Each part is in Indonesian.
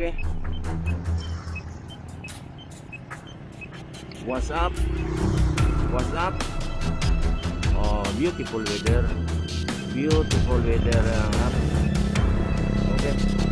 Okay. What's up? What's up? Oh, beautiful weather. Beautiful weather. Uh, okay.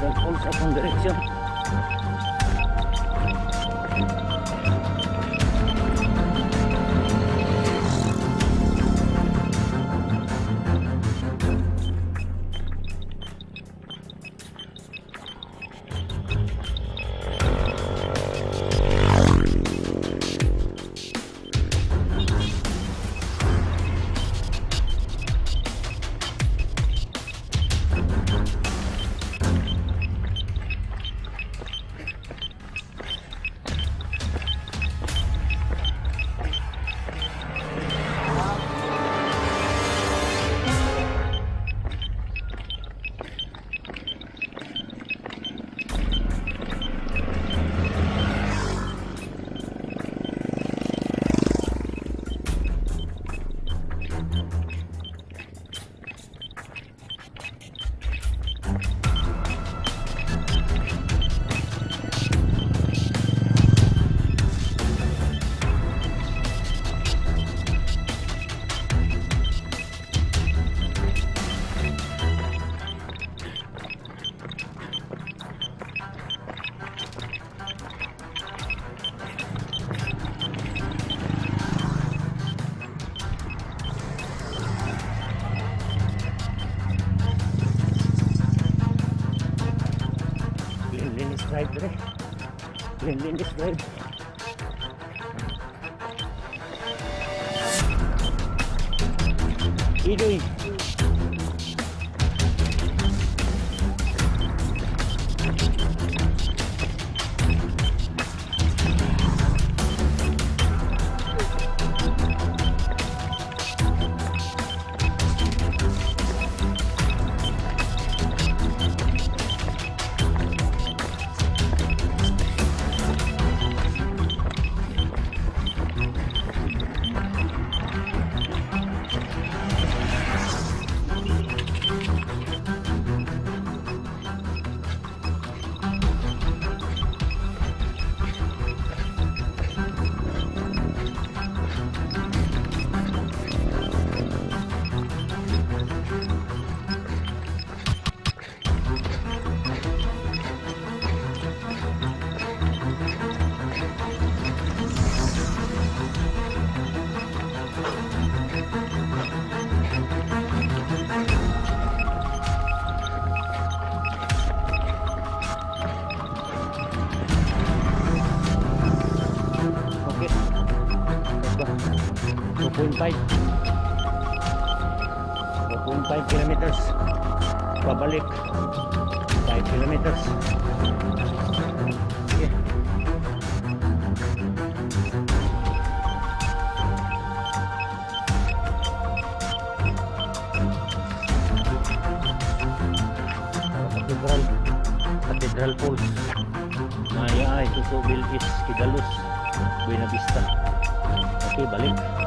del pulso con dirección. right today. Winding this way. What are you doing? Kilometers. Pabalik 5 kilometers. Okay. Cathedral. Cathedral Falls Maya ay Susubil is Kidalus Buena Vista. Balik Balik